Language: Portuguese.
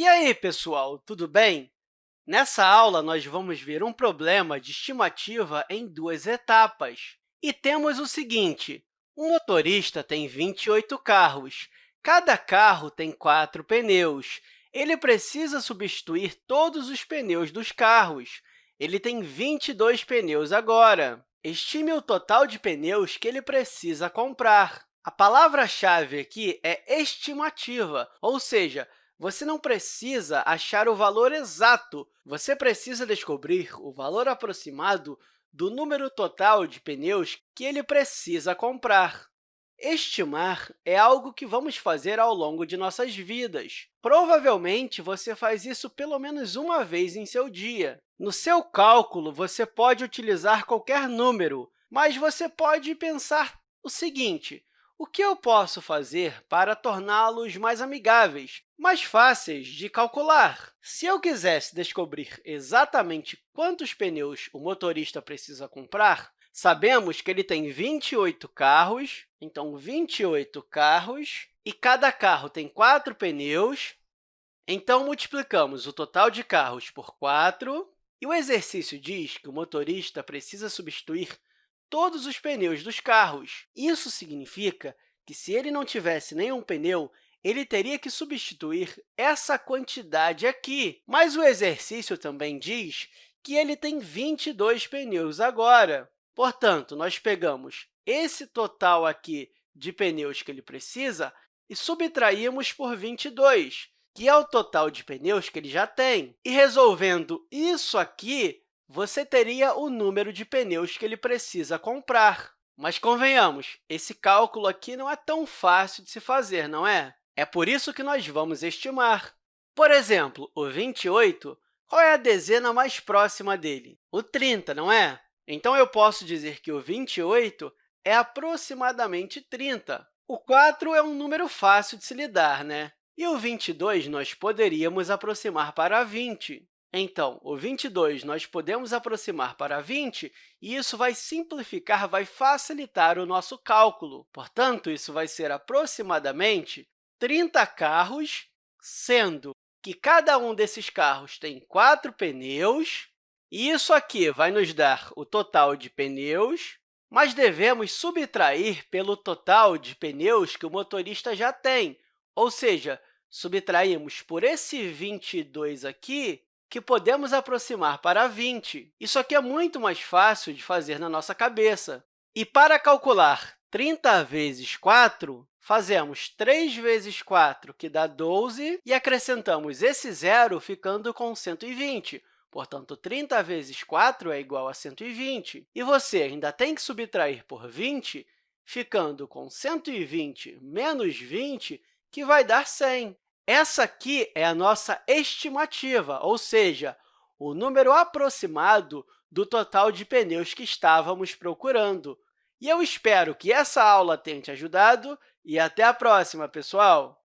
E aí, pessoal, tudo bem? Nessa aula, nós vamos ver um problema de estimativa em duas etapas. E temos o seguinte, um motorista tem 28 carros. Cada carro tem quatro pneus. Ele precisa substituir todos os pneus dos carros. Ele tem 22 pneus agora. Estime o total de pneus que ele precisa comprar. A palavra-chave aqui é estimativa, ou seja, você não precisa achar o valor exato, você precisa descobrir o valor aproximado do número total de pneus que ele precisa comprar. Estimar é algo que vamos fazer ao longo de nossas vidas. Provavelmente, você faz isso pelo menos uma vez em seu dia. No seu cálculo, você pode utilizar qualquer número, mas você pode pensar o seguinte, o que eu posso fazer para torná-los mais amigáveis, mais fáceis de calcular? Se eu quisesse descobrir exatamente quantos pneus o motorista precisa comprar, sabemos que ele tem 28 carros, então, 28 carros, e cada carro tem quatro pneus, então, multiplicamos o total de carros por 4, e o exercício diz que o motorista precisa substituir todos os pneus dos carros. Isso significa que, se ele não tivesse nenhum pneu, ele teria que substituir essa quantidade aqui. Mas o exercício também diz que ele tem 22 pneus agora. Portanto, nós pegamos esse total aqui de pneus que ele precisa e subtraímos por 22, que é o total de pneus que ele já tem. E resolvendo isso aqui, você teria o número de pneus que ele precisa comprar. Mas, convenhamos, esse cálculo aqui não é tão fácil de se fazer, não é? É por isso que nós vamos estimar. Por exemplo, o 28, qual é a dezena mais próxima dele? O 30, não é? Então, eu posso dizer que o 28 é aproximadamente 30. O 4 é um número fácil de se lidar, né? E o 22 nós poderíamos aproximar para 20. Então, o 22 nós podemos aproximar para 20, e isso vai simplificar, vai facilitar o nosso cálculo. Portanto, isso vai ser aproximadamente 30 carros, sendo que cada um desses carros tem quatro pneus, e isso aqui vai nos dar o total de pneus, mas devemos subtrair pelo total de pneus que o motorista já tem, ou seja, subtraímos por esse 22 aqui que podemos aproximar para 20. Isso aqui é muito mais fácil de fazer na nossa cabeça. E para calcular 30 vezes 4, fazemos 3 vezes 4, que dá 12, e acrescentamos esse zero, ficando com 120. Portanto, 30 vezes 4 é igual a 120. E você ainda tem que subtrair por 20, ficando com 120 menos 20, que vai dar 100. Essa aqui é a nossa estimativa, ou seja, o número aproximado do total de pneus que estávamos procurando. E eu espero que essa aula tenha te ajudado e até a próxima, pessoal!